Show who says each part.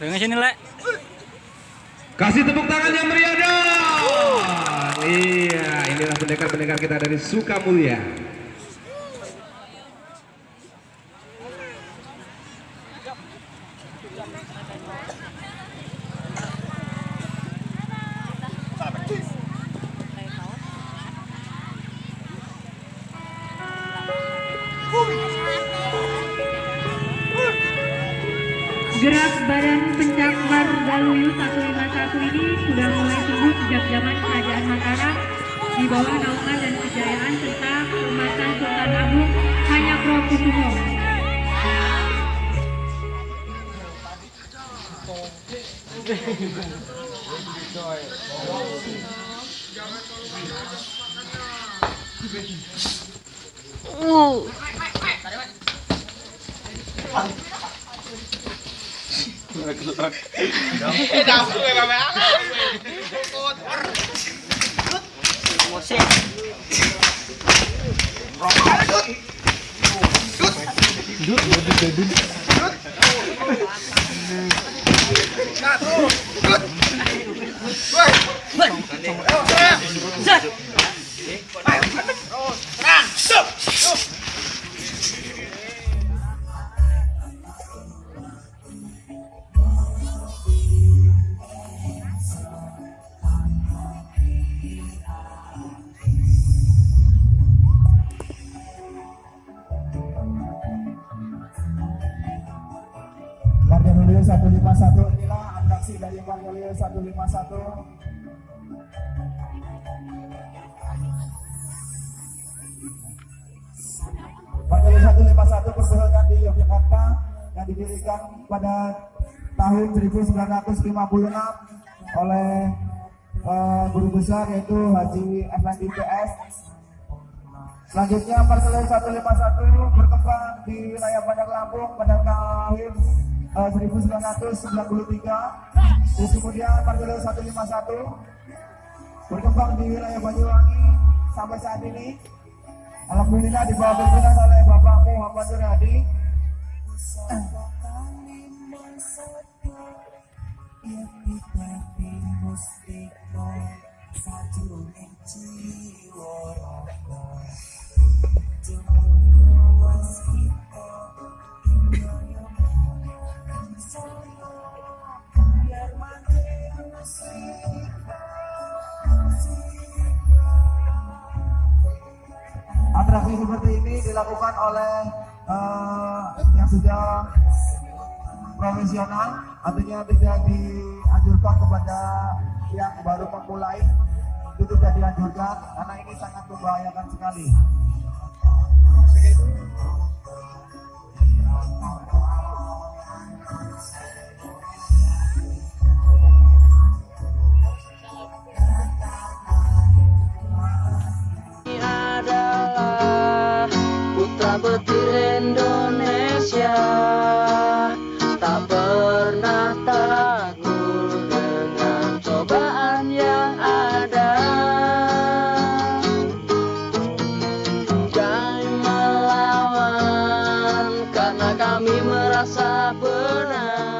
Speaker 1: Dengan sini, Lek.
Speaker 2: Kasih tepuk tangan yang meriah dong. Iya, inilah pendekar-pendekar kita dari Sukamulya.
Speaker 3: Gerak badan pencakar Galuyu 151 ini sudah mulai tumbuh sejak zaman kerajaan Mataram di bawah naungan dan kejayaan serta keumatan Sultan Agung Hanyakrokusumo.
Speaker 4: Warga Nulio 151 inilah atraksi dari Nulio 151 Warga Nulio 151 berpusat di Yogyakarta yang didirikan pada tahun 1956 oleh eh, guru besar yaitu Haji Effendi PS Selanjutnya Marcelo 151 berkembang di wilayah Bandar Lampung pada tahun eh, 1993. Terus kemudian Marcelo 151 berkembang di wilayah Banyuwangi sampai saat ini. Alhamdulillah di bawah pimpinan oleh Bapak Muhammad Nur Hadi. Atraksi seperti ini dilakukan oleh eh, yang sudah profesional, artinya tidak dianjurkan kepada yang baru memulai itu tidak dianjurkan karena ini sangat membahayakan sekali. rasa benar